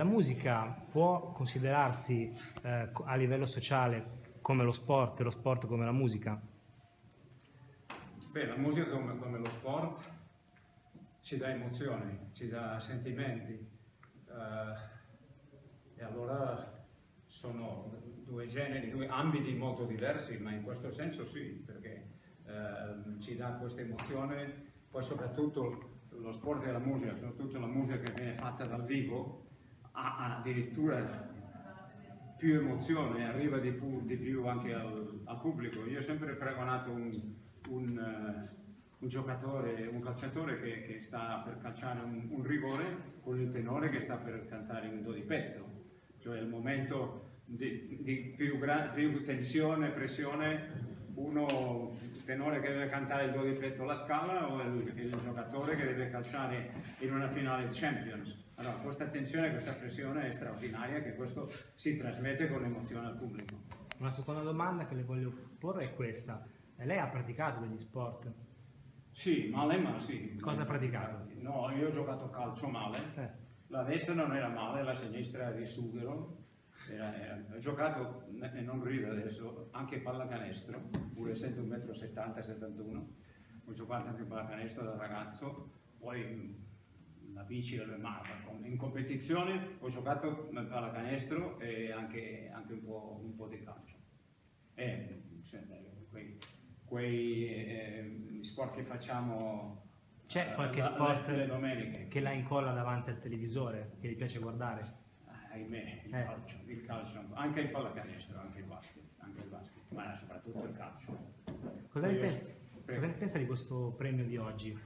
la musica può considerarsi eh, a livello sociale come lo sport e lo sport come la musica? Beh, la musica come, come lo sport ci dà emozioni, ci dà sentimenti eh, e allora sono due generi, due ambiti molto diversi, ma in questo senso sì, perché eh, ci dà questa emozione, poi soprattutto lo sport e la musica, soprattutto la musica che viene fatta dal vivo, ha addirittura più emozione, arriva di più, di più anche al, al, pubblico. Io ho sempre pregonato un, un, uh, un giocatore, un calciatore che, che, sta per calciare un, un, rigore con il tenore che sta per cantare un do di petto, cioè il momento di, di più, più, tensione, pressione, uno tenore che deve cantare il do di petto alla scala o il, il giocatore che deve calciare in una finale di Champions allora, questa tensione, questa pressione è straordinaria che questo si trasmette con emozione al pubblico. Una seconda domanda che le voglio porre è questa. Lei ha praticato degli sport? Sì, male ma sì. Cosa ha praticato? No, io ho giocato calcio male. Eh. La destra non era male, la sinistra era di sughero. Era, era. Ho giocato, e non rido adesso, anche pallacanestro, pur essendo 1,70 m, 71 Ho giocato anche pallacanestro da ragazzo. Poi la bici e ma in competizione ho giocato pallacanestro e anche, anche un, po', un, po', di calcio. E, quei, quei eh, sport che facciamo c'è qualche sport le, che la incolla davanti al televisore, che gli piace guardare? Ahimè, il, eh. calcio, il calcio, anche il pallacanestro, anche il basket, anche il basket ma soprattutto il calcio. Cosa ne, pensa, cosa ne pensa di questo premio di oggi?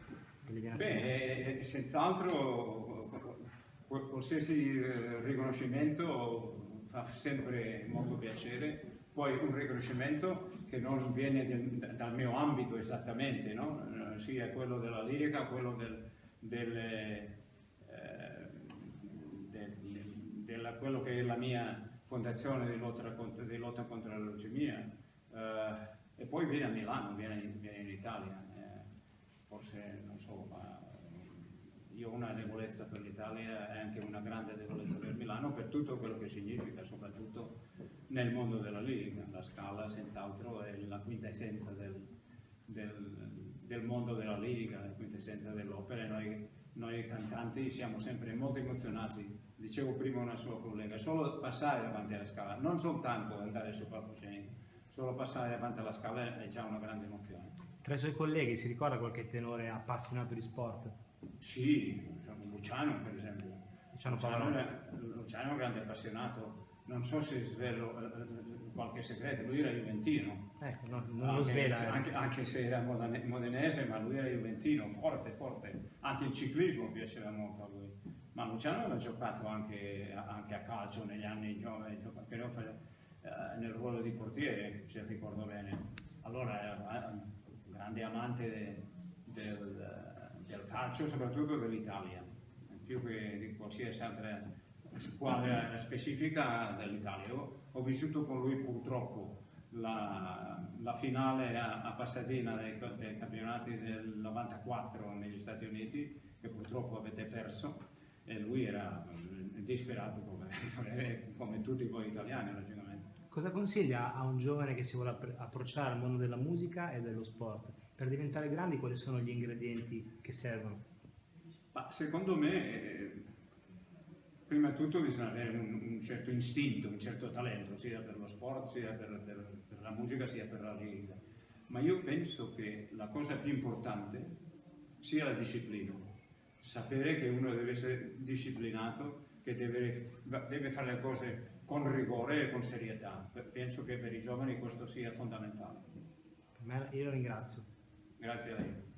Beh, senz'altro qualsiasi eh, riconoscimento fa sempre molto piacere, poi un riconoscimento che non viene dal mio ambito esattamente, no? Eh, sia quello della lirica, quello del, del, eh, del, della, quello che è la mia fondazione di lotta, di lotta contro la leucemia, eh, e poi viene a Milano, viene, viene in Italia forse non so, ma io ho una debolezza per l'Italia e anche una grande debolezza per Milano per tutto quello che significa, soprattutto nel mondo della lirica. La Scala senz'altro è la quintessenza del, del, del, mondo della lirica, la quintessenza dell'opera e noi, noi cantanti siamo sempre molto emozionati. Dicevo prima una sua collega, solo passare davanti alla Scala, non soltanto andare su palcoscenico, solo passare davanti alla Scala è già una grande emozione. Tra i suoi colleghi si ricorda qualche tenore appassionato di sport? Sì, Luciano per esempio. Luciano, Luciano, Luciano è un grande appassionato, non so se svelo eh, eh, qualche segreto, lui era juventino. Ecco, no, non anche, lo svela. Eh. Anche, anche, se era modenese, ma lui era juventino, forte, forte. Anche il ciclismo piaceva molto a lui. Ma Luciano aveva giocato anche, anche a calcio negli anni giovani, nel ruolo di portiere, se ricordo bene. Allora, grande amante de, del, del, calcio, soprattutto dell'Italia, più che di qualsiasi altra squadra specifica dell'Italia. Ho vissuto con lui purtroppo la, la finale a, a Pasadena dei, dei, campionati del 94 negli Stati Uniti, che purtroppo avete perso, e lui era disperato come, come tutti voi italiani logicamente. Cosa consiglia a un giovane che si vuole approcciare al mondo della musica e dello sport? Per diventare grandi quali sono gli ingredienti che servono? Ma secondo me, eh, prima di tutto bisogna avere un, un, certo istinto, un certo talento, sia per lo sport, sia per, per, per la musica, sia per la lirica. Ma io penso che la cosa più importante sia la disciplina. Sapere che uno deve essere disciplinato, che deve, deve fare le cose con rigore e con serietà. Penso che per i giovani questo sia fondamentale. Io lo ringrazio. Grazie a lei.